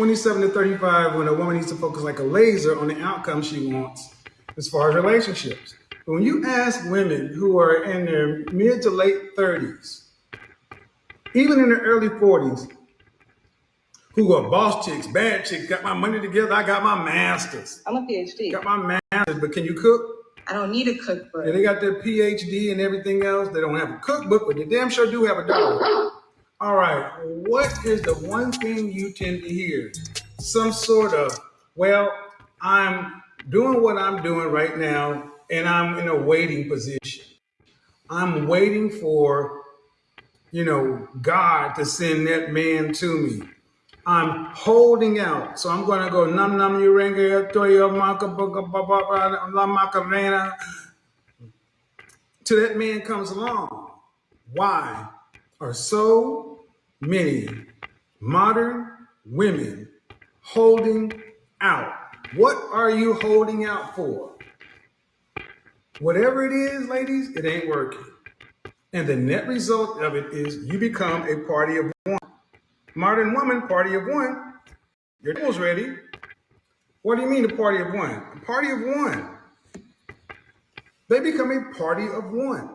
27 to 35 when a woman needs to focus like a laser on the outcome she wants as far as relationships. But when you ask women who are in their mid to late 30s, even in their early 40s, who are boss chicks, bad chicks, got my money together, I got my masters, I'm a PhD. got my masters, but can you cook? I don't need a cookbook. Yeah, they got their PhD and everything else. They don't have a cookbook, but they damn sure do have a dog. All right, what is the one thing you tend to hear? Some sort of, well, I'm doing what I'm doing right now, and I'm in a waiting position. I'm waiting for, you know, God to send that man to me. I'm holding out. So I'm going to go num num urenga toyo maka la macarena uh, till that man comes along. Why Or so many modern women holding out? What are you holding out for? Whatever it is, ladies, it ain't working. And the net result of it is you become a party of one. Modern woman, party of one. Your tables ready. What do you mean a party of one? A party of one. They become a party of one.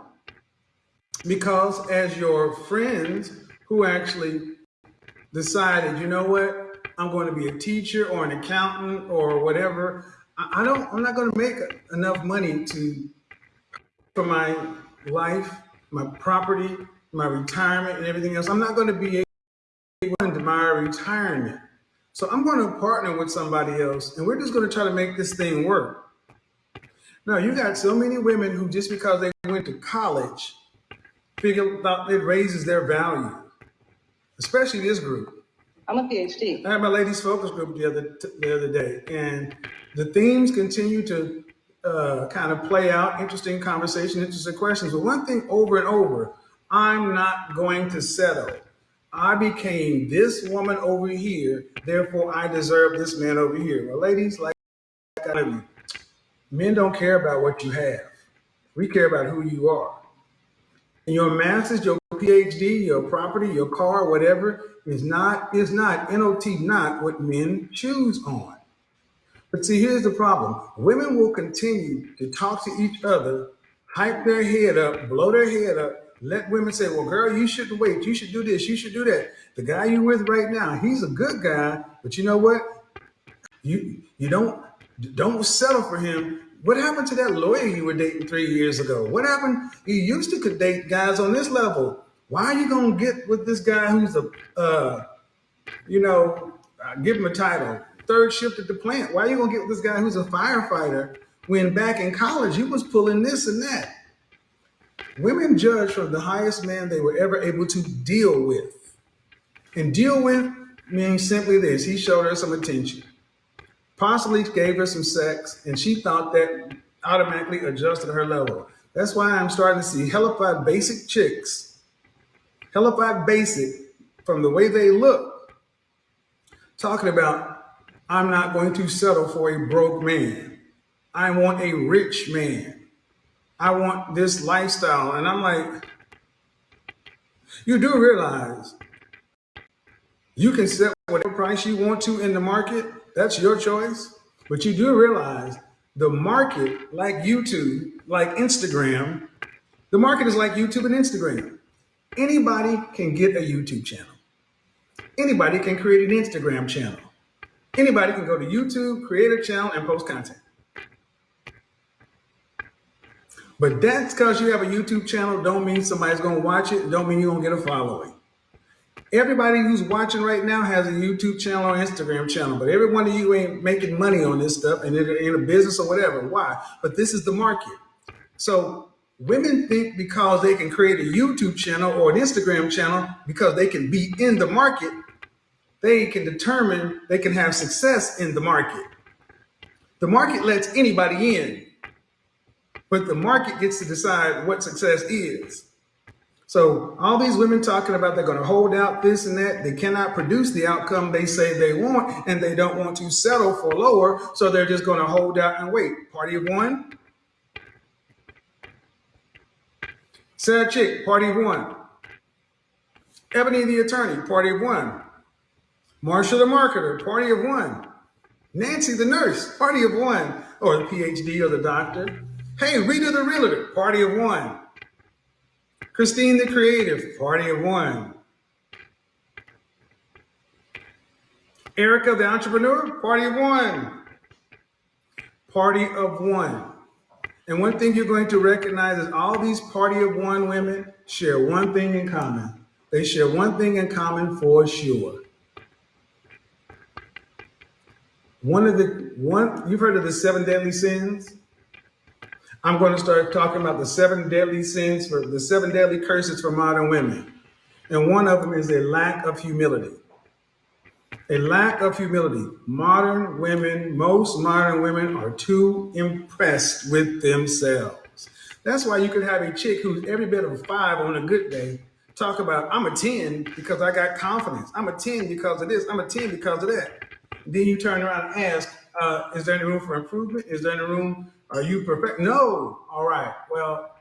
Because as your friends who actually decided, you know what, I'm going to be a teacher or an accountant or whatever, I don't, I'm not going to make enough money to for my life, my property, my retirement, and everything else. I'm not going to be able to my retirement. So I'm going to partner with somebody else, and we're just going to try to make this thing work. Now, you got so many women who just because they went to college figure out it raises their value, especially this group. I'm a PhD. I had my ladies focus group the other the other day, and the themes continue to uh, kind of play out. Interesting conversation, interesting questions. But one thing over and over, I'm not going to settle. I became this woman over here, therefore I deserve this man over here. Well, ladies, like I you. Men don't care about what you have. We care about who you are. And your master's, your PhD, your property, your car, whatever, is not, is not, NOT, not what men choose on. But see, here's the problem. Women will continue to talk to each other, hype their head up, blow their head up, let women say, well, girl, you shouldn't wait. You should do this. You should do that. The guy you're with right now, he's a good guy, but you know what? You you don't don't settle for him. What happened to that lawyer you were dating three years ago? What happened? You used to could date guys on this level. Why are you gonna get with this guy who's a uh, you know, uh, give him a title, third shift at the plant? Why are you gonna get with this guy who's a firefighter when back in college he was pulling this and that? Women judge from the highest man they were ever able to deal with. And deal with means simply this he showed her some attention, possibly gave her some sex, and she thought that automatically adjusted her level. That's why I'm starting to see hellified basic chicks, hellified basic from the way they look, talking about, I'm not going to settle for a broke man. I want a rich man. I want this lifestyle. And I'm like, you do realize you can set whatever price you want to in the market. That's your choice. But you do realize the market, like YouTube, like Instagram, the market is like YouTube and Instagram. Anybody can get a YouTube channel. Anybody can create an Instagram channel. Anybody can go to YouTube, create a channel, and post content. But that's because you have a YouTube channel don't mean somebody's going to watch it. Don't mean you're going to get a following. Everybody who's watching right now has a YouTube channel or Instagram channel, but every one of you ain't making money on this stuff and in a business or whatever. Why? But this is the market. So women think because they can create a YouTube channel or an Instagram channel, because they can be in the market, they can determine they can have success in the market. The market lets anybody in, but the market gets to decide what success is. So all these women talking about they're going to hold out this and that, they cannot produce the outcome they say they want, and they don't want to settle for lower, so they're just going to hold out and wait. Party of one. Sarah Chick, party of one. Ebony the attorney, party of one. Marsha the marketer, party of one. Nancy the nurse, party of one. Or the PhD or the doctor. Hey, Rita the realtor, party of one. Christine the creative, party of one. Erica the entrepreneur, party of one. Party of one. And one thing you're going to recognize is all these party of one women share one thing in common. They share one thing in common for sure. One of the one you've heard of the seven deadly sins. I'm going to start talking about the seven deadly sins for the seven deadly curses for modern women. And one of them is a lack of humility. A lack of humility. Modern women, most modern women are too impressed with themselves. That's why you can have a chick who's every bit of a five on a good day talk about, I'm a 10 because I got confidence. I'm a 10 because of this. I'm a 10 because of that. Then you turn around and ask, uh, is there any room for improvement? Is there any room? Are you perfect? No. All right. Well,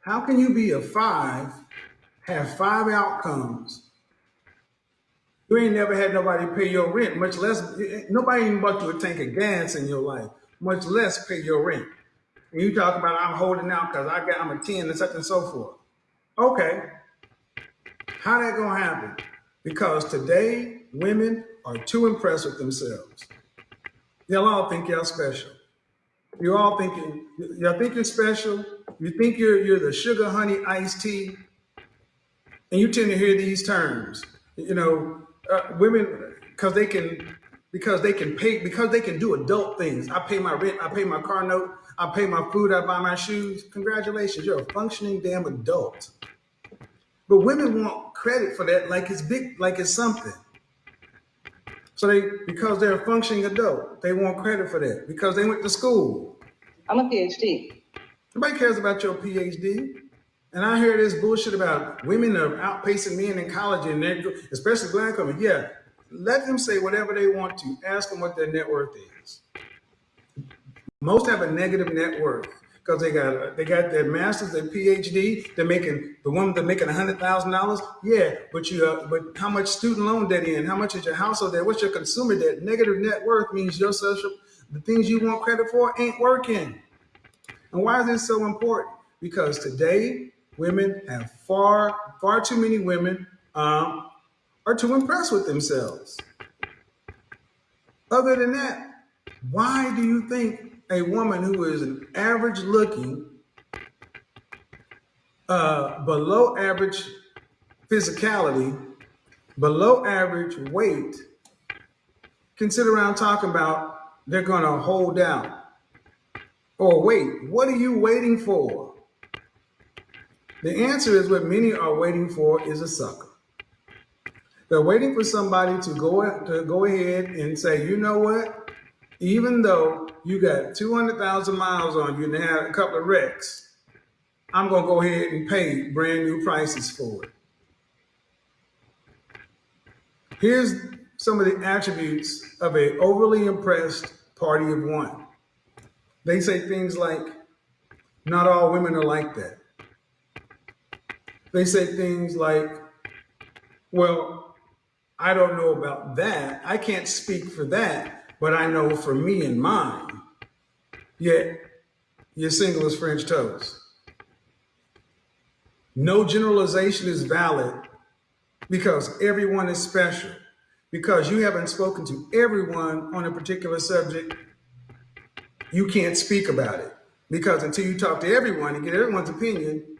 how can you be a five, have five outcomes? You ain't never had nobody pay your rent, much less nobody even bought you a tank of gas in your life, much less pay your rent. And you talk about I'm holding out because I got I'm a 10 and such and so forth. Okay. How that gonna happen? Because today women are too impressed with themselves. Y'all all think y'all special. You all think you, y'all think you're special. You think you're you're the sugar honey iced tea, and you tend to hear these terms. You know, uh, women because they can because they can pay because they can do adult things. I pay my rent. I pay my car note. I pay my food. I buy my shoes. Congratulations, you're a functioning damn adult. But women want credit for that like it's big, like it's something. So they, because they're a functioning adult, they want credit for that because they went to school. I'm a PhD. Nobody cares about your PhD. And I hear this bullshit about women are outpacing men in college and they're, especially black women. Yeah, let them say whatever they want to. Ask them what their net worth is. Most have a negative net worth because they got they got their masters, their PhD. They're making the one they're making hundred thousand dollars. Yeah, but you uh, but how much student loan debt in? How much is your household debt? What's your consumer debt? Negative net worth means your social the things you want credit for ain't working. And why is this so important? Because today women have far far too many women um, are too impressed with themselves. Other than that, why do you think a woman who is an average looking, uh, below average physicality, below average weight, can sit around talking about they're going to hold out? Or wait, what are you waiting for? The answer is what many are waiting for is a sucker. They're waiting for somebody to go to go ahead and say, you know what? Even though you got 200,000 miles on you and had a couple of wrecks, I'm going to go ahead and pay brand new prices for it. Here's some of the attributes of a overly impressed party of one. They say things like, not all women are like that. They say things like, well, I don't know about that. I can't speak for that, but I know for me and mine. Yet, you're single as French toast. No generalization is valid because everyone is special. Because you haven't spoken to everyone on a particular subject, you can't speak about it. Because until you talk to everyone and get everyone's opinion,